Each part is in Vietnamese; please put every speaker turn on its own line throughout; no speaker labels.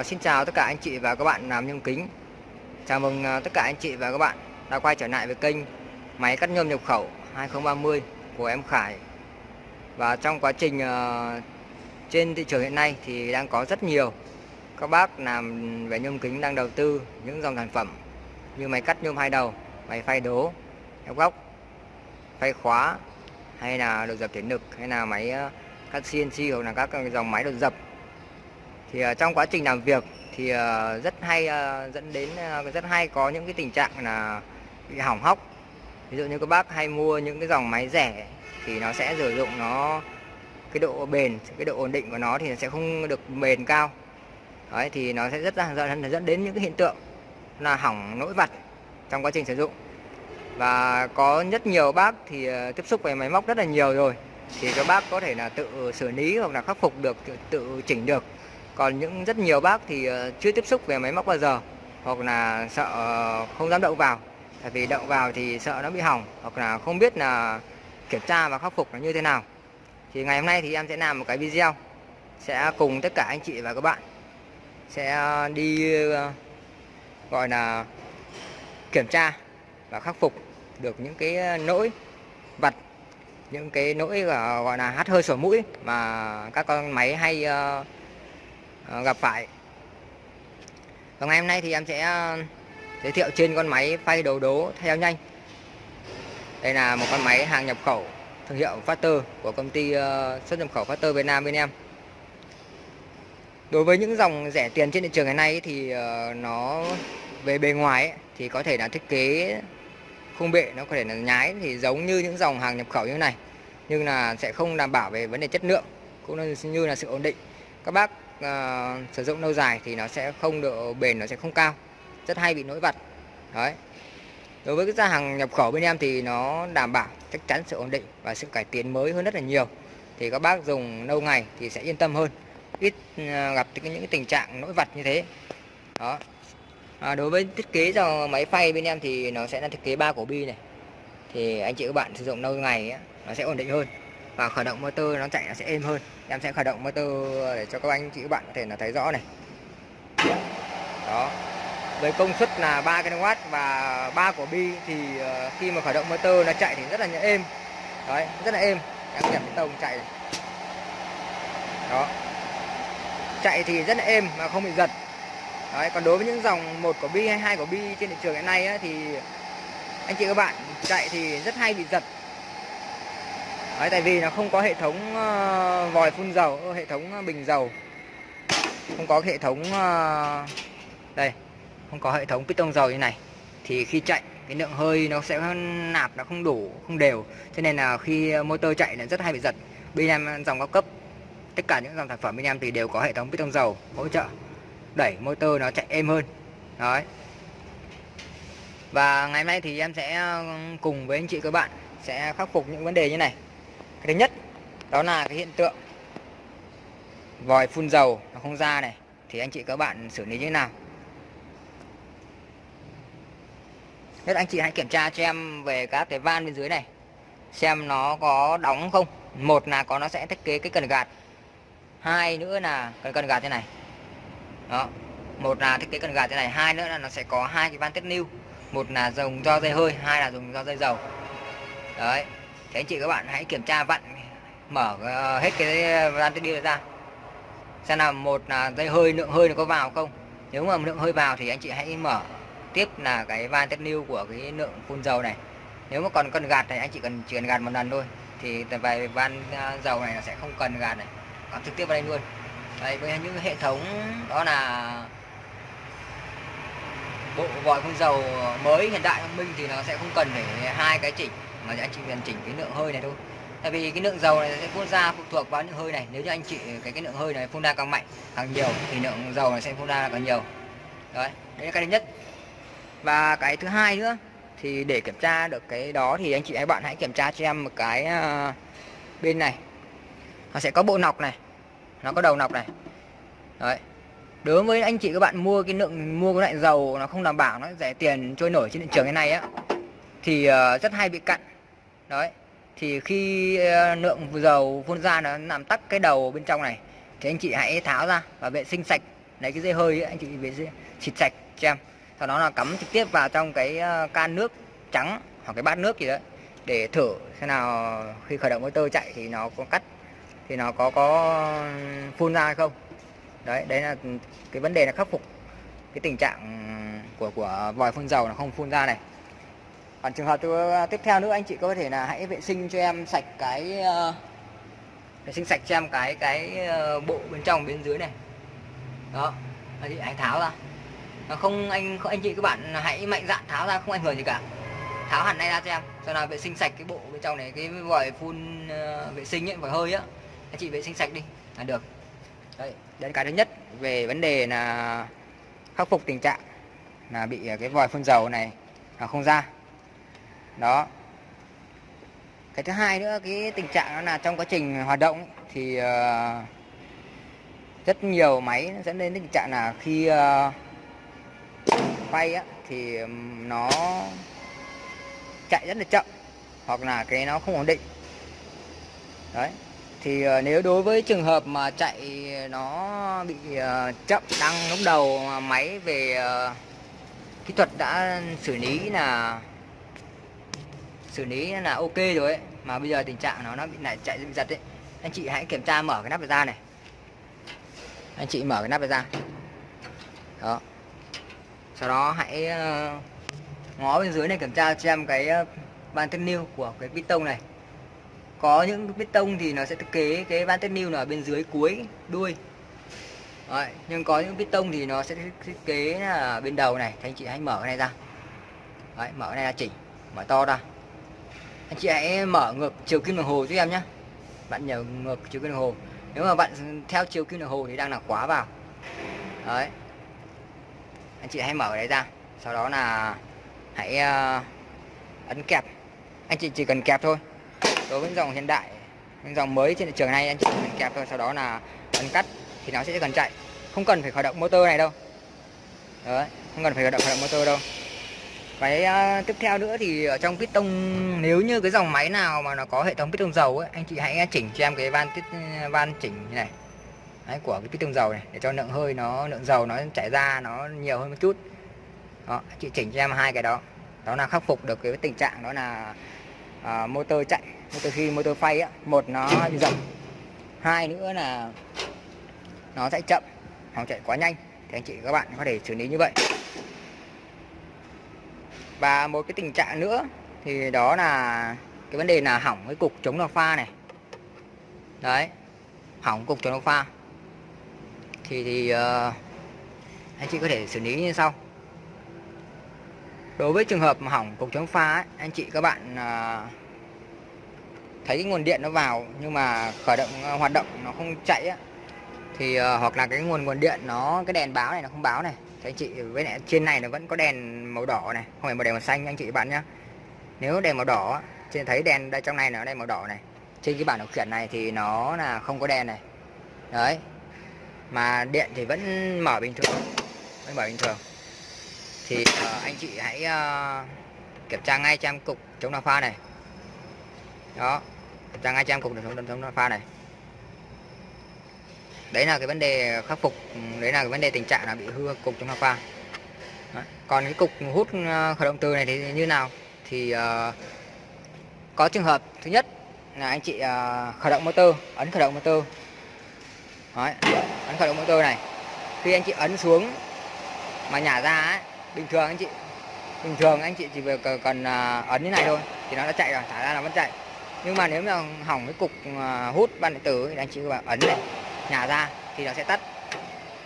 Uh, xin chào tất cả anh chị và các bạn làm nhôm kính. Chào mừng uh, tất cả anh chị và các bạn đã quay trở lại với kênh máy cắt nhôm nhập khẩu 2030 của em Khải. Và trong quá trình uh, trên thị trường hiện nay thì đang có rất nhiều các bác làm về nhôm kính đang đầu tư những dòng sản phẩm như máy cắt nhôm hai đầu, máy phay đố, ép góc, phay khóa hay là đồ dập thể lực hay là máy à, cắt CNC hoặc là các dòng máy đồ dập thì uh, trong quá trình làm việc thì uh, rất hay uh, dẫn đến uh, rất hay có những cái tình trạng là bị hỏng hóc. Ví dụ như các bác hay mua những cái dòng máy rẻ thì nó sẽ sử dụng nó cái độ bền cái độ ổn định của nó thì nó sẽ không được bền cao. Đấy thì nó sẽ rất là dẫn, dẫn đến những cái hiện tượng là hỏng nỗi vặt trong quá trình sử dụng. Và có rất nhiều bác thì tiếp xúc với máy móc rất là nhiều rồi. Thì các bác có thể là tự xử lý hoặc là khắc phục được tự, tự chỉnh được còn những rất nhiều bác thì ờ, chưa tiếp xúc về máy móc bao giờ hoặc là sợ không dám động vào. Tại vì động vào thì sợ nó bị hỏng hoặc là không biết là kiểm tra và khắc phục nó như thế nào. Thì ngày hôm nay thì em sẽ làm một cái video sẽ cùng tất cả anh chị và các bạn sẽ ờ, đi ờ, gọi là kiểm tra và khắc phục được những cái nỗi vặt những cái nỗi gọi là hắt hơi sổ mũi mà các con máy hay uh, Ờ, gặp phải. Và ngày hôm nay thì em sẽ ờ, giới thiệu trên con máy phay đầu đố theo nhanh. Đây là một con máy hàng nhập khẩu, thương hiệu Factor của công ty ờ, xuất nhập khẩu Factor Việt Nam bên em. Đối với những dòng rẻ tiền trên thị trường ngày nay thì nó về bề ngoài thì có thể là thiết kế khung bệ, nó có thể là nhái, thì giống như những dòng hàng nhập khẩu như thế này. Nhưng là sẽ không đảm bảo về vấn đề chất lượng, cũng như là sự ổn định các bác uh, sử dụng lâu dài thì nó sẽ không độ bền nó sẽ không cao. Rất hay bị nỗi vặt đấy. Đối với cái gia hàng nhập khẩu bên em thì nó đảm bảo chắc chắn sự ổn định và sự cải tiến mới hơn rất là nhiều. Thì các bác dùng lâu ngày thì sẽ yên tâm hơn. Ít uh, gặp những cái tình trạng nỗi vặt như thế. Đó. À, đối với thiết kế cho máy phay bên em thì nó sẽ là thiết kế ba cổ bi này. Thì anh chị các bạn sử dụng lâu ngày ấy, nó sẽ ổn định hơn và khởi động motor nó chạy nó sẽ êm hơn. Em sẽ khởi động motor để cho các anh chị các bạn có thể là thấy rõ này. Đó. Với công suất là 3 kW và 3 của bi thì ờ, khi mà khởi động motor nó chạy thì rất là êm. Đấy rất là êm. Em nhập cái tông chạy. Này. đó. Chạy thì rất là êm mà không bị giật. Đấy còn đối với những dòng một của bi hay hai của bi trên thị trường hiện nay ấy, thì anh chị các bạn chạy thì rất hay bị giật. Đấy, tại vì nó không có hệ thống ờ, vòi phun dầu, ờ, hệ thống ờ, bình dầu. Không có hệ thống Đây Không có hệ thống piston dầu như này. Thì khi chạy cái lượng hơi nó sẽ nạp nó không đủ, không đều. Cho nên là khi motor chạy là rất hay bị giật. Bên em dòng cao cấp Tất cả những dòng sản phẩm bên em thì đều có hệ thống piston dầu hỗ trợ. Đẩy motor nó chạy êm hơn. Đấy. Và ngày hôm nay thì em sẽ cùng với anh chị các bạn Sẽ khắc phục những vấn đề như này cái thứ nhất, đó là cái hiện tượng vòi phun dầu nó không ra này. Thì anh chị các bạn xử lý như thế nào? Nhất anh chị hãy kiểm tra cho em về các cái van bên dưới này, xem nó có đóng không. Một là có, nó sẽ thiết kế cái cần gạt. Hai nữa là cần cần gạt thế này. Đó, một là thiết kế cần gạt thế này. Hai nữa là nó sẽ có hai cái van tiết lưu. Một là dùng do dây hơi, hai là dùng do dây dầu. Đấy. Thế anh chị các bạn hãy kiểm tra vặn, mở ờ, hết cái ờ, van tiết đi ra. Xem là một là dây hơi lượng, hơi nó có vào không? Nếu mà lượng hơi vào thì anh chị hãy mở tiếp là cái van tiết lưu của cái lượng phun dầu này. Nếu mà còn cần gạt này, anh chị cần chỉ cần gạt một lần thôi. Thì về van ờ, dầu này là sẽ không cần gạt này. Còn trực tiếp vào đây luôn. Đây, với những hệ thống đó là bộ vòi phun dầu mới hiện đại, thông minh thì nó sẽ không cần để hai cái chỉnh mà anh chị cần chỉnh cái lượng hơi này thôi. Tại vì cái lượng dầu này sẽ phun ra phụ thuộc vào những hơi này. Nếu như anh chị cái cái lượng hơi này phun ra càng mạnh, càng nhiều, thì lượng dầu này sẽ phun ra càng nhiều. Đấy đấy là cái thứ nhất. Và cái thứ hai nữa, thì để kiểm tra được cái đó thì anh chị các bạn hãy kiểm tra cho em một cái ờ, bên này. Nó sẽ có bộ nọc này, nó có đầu nọc này. Đấy. Đối với anh chị, các bạn mua cái lượng, mua cái loại dầu nó không đảm bảo, nó rẻ tiền trôi nổi trên thị trường cái này á, thì ờ, rất hay bị cặn đấy thì khi ờ, lượng dầu phun ra nó làm tắc cái đầu bên trong này thì anh chị hãy tháo ra và vệ sinh sạch. Lấy cái dây hơi ấy, anh chị về xịt sạch cho em. Sau đó là cắm trực tiếp vào trong cái ờ, can nước trắng hoặc cái bát nước gì đấy để thử xem nào khi khởi động motor chạy thì nó có cắt thì nó có có phun ra hay không. Đấy đấy là cái vấn đề là khắc phục cái tình trạng của của vòi phun dầu nó không phun ra này còn trường hợp ờ, tiếp theo nữa anh chị có thể là hãy vệ sinh cho em sạch cái uh, vệ sinh sạch cho em cái cái uh, bộ bên trong bên dưới này. Đó anh chị anh tháo ra. Nó không anh không anh chị các bạn hãy mạnh dạn tháo ra không ảnh hưởng gì cả. Tháo hẳn này ra cho em. Sau là vệ sinh sạch cái bộ bên trong này cái vòi phun uh, vệ sinh ấy vòi hơi á. Anh chị vệ sinh sạch đi. Là được. Đấy đến cái thứ nhất về vấn đề là khắc phục tình trạng là bị cái vòi phun dầu này là không ra đó. Cái thứ hai nữa cái tình trạng đó là trong quá trình hoạt động thì uh, rất nhiều máy dẫn đến tình trạng là khi ờ, uh, quay á, thì nó chạy rất là chậm hoặc là cái nó không ổn định. Đấy. Thì uh, nếu đối với trường hợp mà chạy nó bị uh, chậm đăng lúc đầu máy về uh, kỹ thuật đã xử lý là xử lý là ok rồi ấy mà bây giờ tình trạng nó nó bị lại chạy bị giật ấy. Anh chị hãy kiểm tra mở cái nắp ra này. Anh chị mở cái nắp ra đó. Sau đó hãy ờ, ngó bên dưới này kiểm tra xem cái ờ, van tiết niu của cái piston này. Có những piston thì nó sẽ thiết kế cái van tiết niu ở bên dưới cuối đuôi. Đấy, nhưng có những piston thì nó sẽ thiết kế là bên đầu này. Thì anh chị hãy mở cái này ra. Đấy, mở cái này ra chỉnh mở to ra anh chị hãy mở ngược chiều kim đồng hồ cho em nhé bạn nhờ ngược chiều kim đồng hồ. Nếu mà bạn theo chiều kim đồng hồ thì đang là quá vào. Đấy. Anh chị hãy mở đấy ra. Sau đó là hãy uh, ấn kẹp. Anh chị chỉ cần kẹp thôi. Đối với dòng hiện đại những dòng mới trên thị trường này anh chị cần kẹp thôi. Sau đó là ấn cắt thì nó sẽ cần chạy. Không cần phải khởi động motor này đâu. Đấy không cần phải khởi động khởi động motor đâu cái uh, tiếp theo nữa thì ở trong piston nếu như cái dòng máy nào mà nó có hệ thống piston dầu ấy, anh chị hãy à, chỉnh cho em cái van tiết à, van chỉnh như này. Đấy, của cái piston dầu này để cho lượng hơi nó lượng dầu nó chảy ra nó nhiều hơn một chút. Đó chị chỉnh cho em hai cái đó. Đó là khắc phục được cái tình trạng đó là uh, motor chạy motor khi motor phay á. Một nó bị dập hai nữa là nó chạy chậm hoặc chạy quá nhanh. Thì anh chị các bạn có thể xử lý như vậy và một cái tình trạng nữa thì đó là cái vấn đề là hỏng cái cục chống đột pha này. Đấy hỏng cục chống đột pha. Thì thì uh, anh chị có thể xử lý như sau. Đối với trường hợp mà hỏng cục chống pha ấy, anh chị các bạn uh, thấy cái nguồn điện nó vào nhưng mà khởi động uh, hoạt động nó không chạy á thì uh, hoặc là cái nguồn nguồn điện nó cái đèn báo này nó không báo này thì anh chị với lại trên này nó vẫn có đèn màu đỏ này không phải màu đèn màu xanh anh chị bạn nhé nếu đèn màu đỏ trên thấy đèn đây trong này nó đèn màu đỏ này. Trên cái bảng điều khiển này thì nó là không có đèn này. Đấy. Mà điện thì vẫn mở bình thường vẫn mở bình thường. Thì uh, anh chị hãy uh, kiểm tra ngay trang cục chống đào pha này. Đó kiểm tra ngay trang cục chống chống pha này đấy là cái vấn đề khắc phục đấy là cái vấn đề tình trạng là bị hư cục chống đào pha còn cái cục hút ờ, khởi động từ này thì như nào? Thì uh, có trường hợp thứ nhất là anh chị uh, khởi động motor ấn khởi động motor. Đấy, ấn khởi động motor này. Khi anh chị ấn xuống mà nhả ra ấy, bình thường anh chị bình thường anh chị chỉ việc cần uh, ấn như này thôi thì nó đã chạy rồi thả ra là vẫn chạy. Nhưng mà nếu mà hỏng cái cục uh, hút ban điện tử thì anh chị ấn này nhả ra thì nó sẽ tắt.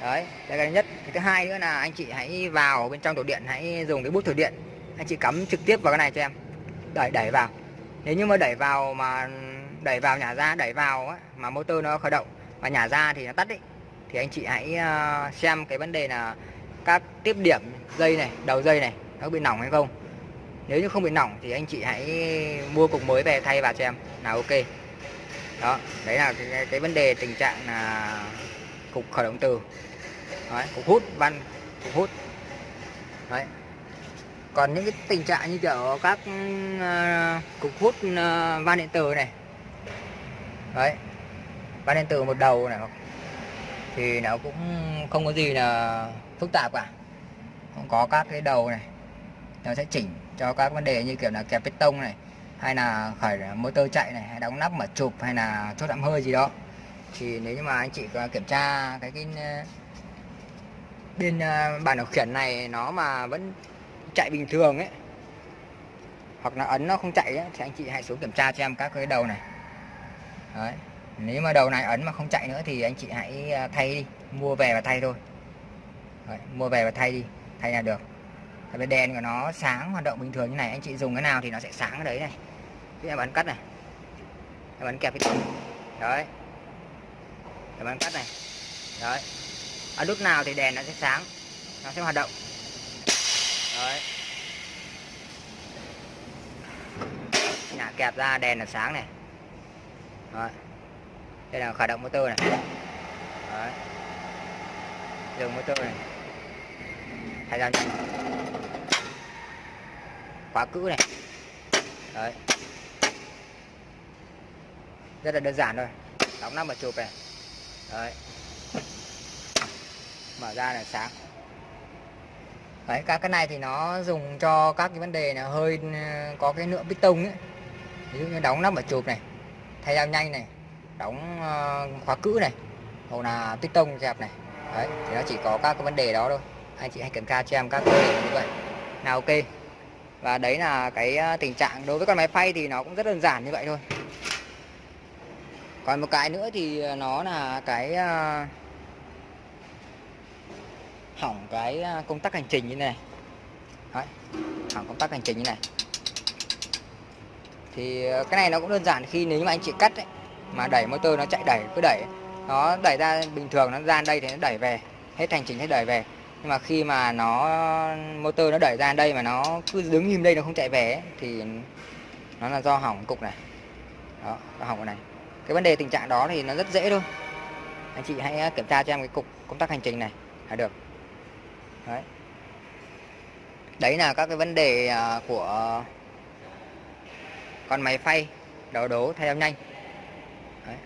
Đấy đây cái thứ nhất cái thứ hai nữa là anh chị hãy vào bên trong tủ điện hãy dùng cái bút thử điện. Anh chị cắm trực tiếp vào cái này cho em. Đẩy đẩy vào. Nếu như mà đẩy vào mà đẩy vào nhả ra đẩy vào á, mà motor nó khởi động và nhả ra thì nó tắt đấy thì anh chị hãy ờ, xem cái vấn đề là các tiếp điểm dây này đầu dây này nó bị nỏng hay không. Nếu như không bị nỏng thì anh chị hãy mua cục mới về thay vào cho em. Là ok đó đấy là cái, cái, vấn đề tình trạng là cục khởi động từ. Đấy, cục hút van cục hút. Đấy. Còn những cái tình trạng như kiểu các uh, cục hút uh, van điện tử này. Đấy. Van điện tử một đầu này thì nó cũng không có gì là phức tạp cả. Không có các cái đầu này nó sẽ chỉnh cho các vấn đề như kiểu là kẹp piston này hay là khởi motor chạy này hay đóng nắp mở chụp hay là chốt ẩm hơi gì đó. Thì nếu như mà anh chị kiểm tra cái cái bên ờ, bàn điều khiển này nó mà vẫn chạy bình thường ấy hoặc là ấn nó không chạy ấy, thì anh chị hãy xuống kiểm tra cho em các cái đầu này. Đấy. nếu mà đầu này ấn mà không chạy nữa thì anh chị hãy ờ, thay đi mua về và thay thôi. Đấy, mua về và thay đi thay là được. Cái đèn của nó sáng hoạt động bình thường như này anh chị dùng cái nào thì nó sẽ sáng ở đấy này cái em ấn cắt này. Em ấn kẹp cái đấy. Em ấn cắt này. Đấy. Ở lúc nào thì đèn nó sẽ sáng. Nó sẽ hoạt động. Đấy. Nhà kẹp ra, đèn là sáng này. Đấy. đây là khởi động motor này. Đấy. Dừng motor này. Thay ra khóa cữ này. Đấy rất là đơn giản thôi. Đóng nắp mà chụp này. Đấy. Mở ra là sáng. Đấy, các cái này thì nó dùng cho các cái vấn đề là hơi ờ, có cái lượng piston ấy. Ví dụ như đóng nắp và chụp này, thay dao nhanh này, đóng ờ, khóa cữ này, hoặc là piston dẹp này. Đấy, thì nó chỉ có các cái vấn đề đó thôi. Anh chị hãy kiểm tra cho em các vấn đề như vậy. Nào, ok. Và đấy là cái ờ, tình trạng đối với con máy phay thì nó cũng rất đơn giản như vậy thôi còn một cái nữa thì nó là cái ờ, hỏng cái ờ, công tắc hành trình như này. Đấy, hỏng công tắc hành trình như này. Thì ờ, cái này nó cũng đơn giản khi nếu mà anh chị cắt ấy, mà đẩy motor nó chạy đẩy cứ đẩy nó đẩy ra bình thường nó ra đây thì nó đẩy về hết hành trình hết đẩy về. Nhưng mà khi mà nó motor nó đẩy ra đây mà nó cứ đứng im đây nó không chạy về ấy, thì nó là do hỏng cục này. Đó hỏng cái này cái vấn đề tình trạng đó thì nó rất dễ thôi. Anh chị hãy ờ, kiểm tra cho em cái cục công tác hành trình này. Là được. Đấy. Đấy là các cái vấn đề ờ, của con máy phay đầu đố thay âm nhanh. Đấy.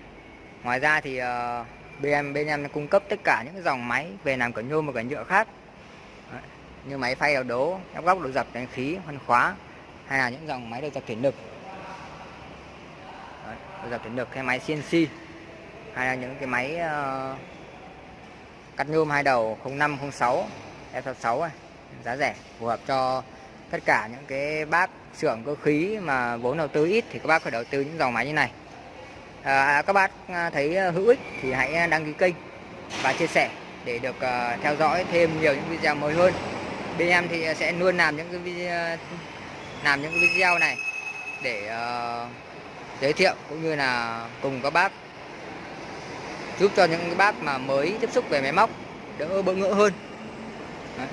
ngoài ra thì ờ, bên em bên em cung cấp tất cả những dòng máy về làm cửa nhôm và cửa nhựa khác. Đấy. như máy phay đầu đố ép góc độ dập, đánh khí phân khóa, hay là những dòng máy đầu dập thủy lực bây giờ dập được cái máy CNC hay là những cái máy uh, cắt nhôm hai đầu 0506 F66 này giá rẻ phù hợp cho tất cả những cái bác xưởng cơ khí mà vốn đầu tư ít thì các bác phải đầu tư những dòng máy như này. Ờ, à, các bác ờ, thấy hữu ích thì hãy đăng ký kênh và chia sẻ để được uh, theo dõi thêm nhiều những video mới hơn. Bên em thì sẽ luôn làm những cái video làm những cái video này để uh, giới thiệu cũng như là cùng các bác giúp cho những bác mà mới tiếp xúc về máy móc đỡ bỡ ngỡ hơn Đấy.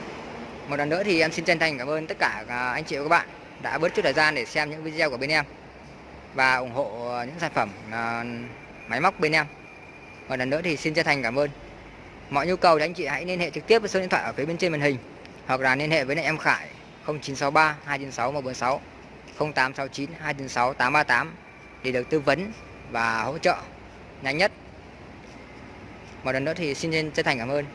Một lần nữa thì em xin chân thành cảm ơn tất cả à, anh chị và các bạn đã bớt chút thời gian để xem những video của bên em và ủng hộ những sản phẩm à, máy móc bên em. Một lần nữa thì xin chân thành cảm ơn. Mọi nhu cầu thì anh chị hãy liên hệ trực tiếp với số điện thoại ở phía bên trên màn hình hoặc là liên hệ với em Khải 0963 296 146 0869 296 838 để được tư vấn và hỗ trợ nhanh nhất. Một lần nữa thì xin chân thành cảm ơn.